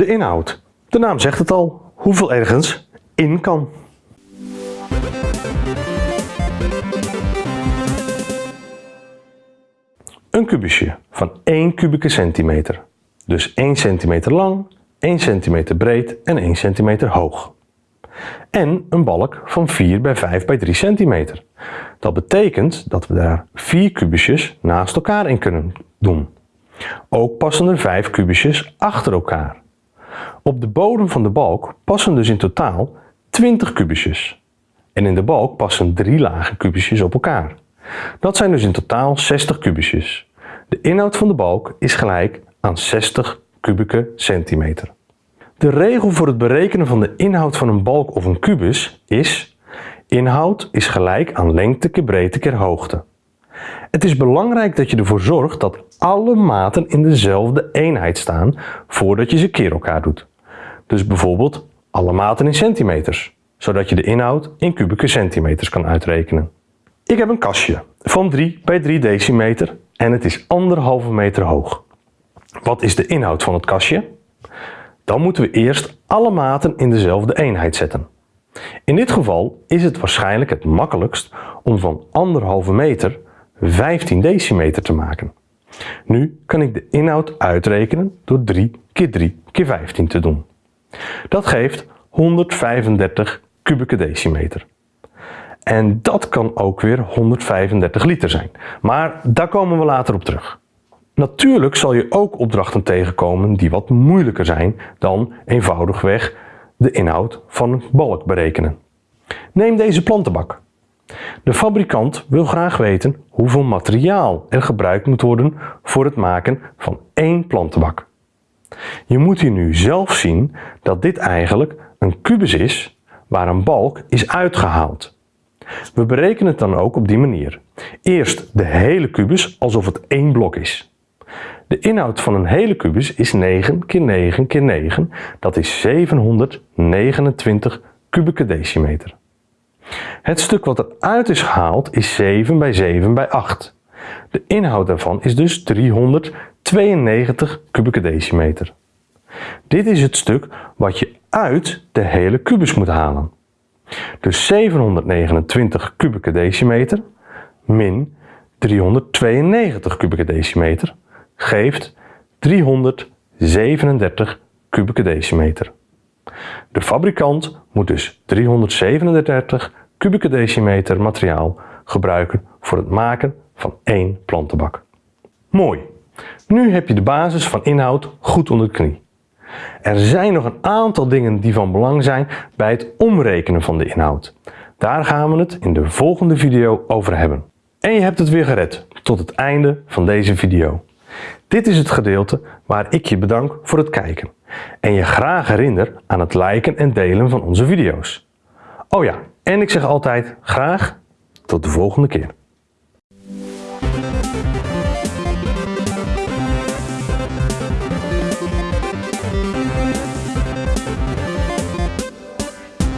De inhoud. De naam zegt het al, hoeveel ergens in kan. Een kubusje van 1 kubieke centimeter. Dus 1 centimeter lang, 1 centimeter breed en 1 centimeter hoog. En een balk van 4 bij 5 bij 3 centimeter. Dat betekent dat we daar 4 kubusjes naast elkaar in kunnen doen. Ook passen er 5 kubusjes achter elkaar. Op de bodem van de balk passen dus in totaal 20 kubusjes. En in de balk passen 3 lage kubusjes op elkaar. Dat zijn dus in totaal 60 kubusjes. De inhoud van de balk is gelijk aan 60 kubieke centimeter. De regel voor het berekenen van de inhoud van een balk of een kubus is inhoud is gelijk aan lengte keer breedte keer hoogte. Het is belangrijk dat je ervoor zorgt dat alle maten in dezelfde eenheid staan voordat je ze keer elkaar doet. Dus bijvoorbeeld alle maten in centimeters, zodat je de inhoud in kubieke centimeters kan uitrekenen. Ik heb een kastje van 3 bij 3 decimeter en het is anderhalve meter hoog. Wat is de inhoud van het kastje? Dan moeten we eerst alle maten in dezelfde eenheid zetten. In dit geval is het waarschijnlijk het makkelijkst om van anderhalve meter 15 decimeter te maken. Nu kan ik de inhoud uitrekenen door 3 keer 3 keer 15 te doen. Dat geeft 135 kubieke decimeter. En dat kan ook weer 135 liter zijn. Maar daar komen we later op terug. Natuurlijk zal je ook opdrachten tegenkomen die wat moeilijker zijn dan eenvoudigweg de inhoud van een balk berekenen. Neem deze plantenbak. De fabrikant wil graag weten hoeveel materiaal er gebruikt moet worden voor het maken van één plantenbak. Je moet hier nu zelf zien dat dit eigenlijk een kubus is waar een balk is uitgehaald. We berekenen het dan ook op die manier. Eerst de hele kubus alsof het één blok is. De inhoud van een hele kubus is 9 keer 9 keer 9, dat is 729 kubieke decimeter. Het stuk wat eruit is gehaald is 7 bij 7 bij 8. De inhoud daarvan is dus 392 kubieke decimeter. Dit is het stuk wat je uit de hele kubus moet halen. Dus 729 kubieke decimeter min 392 kubieke decimeter geeft 337 kubieke decimeter. De fabrikant moet dus 337 kubieke decimeter materiaal gebruiken voor het maken van één plantenbak. Mooi! Nu heb je de basis van inhoud goed onder de knie. Er zijn nog een aantal dingen die van belang zijn bij het omrekenen van de inhoud. Daar gaan we het in de volgende video over hebben. En je hebt het weer gered tot het einde van deze video. Dit is het gedeelte waar ik je bedank voor het kijken en je graag herinner aan het liken en delen van onze video's. Oh ja, en ik zeg altijd graag tot de volgende keer.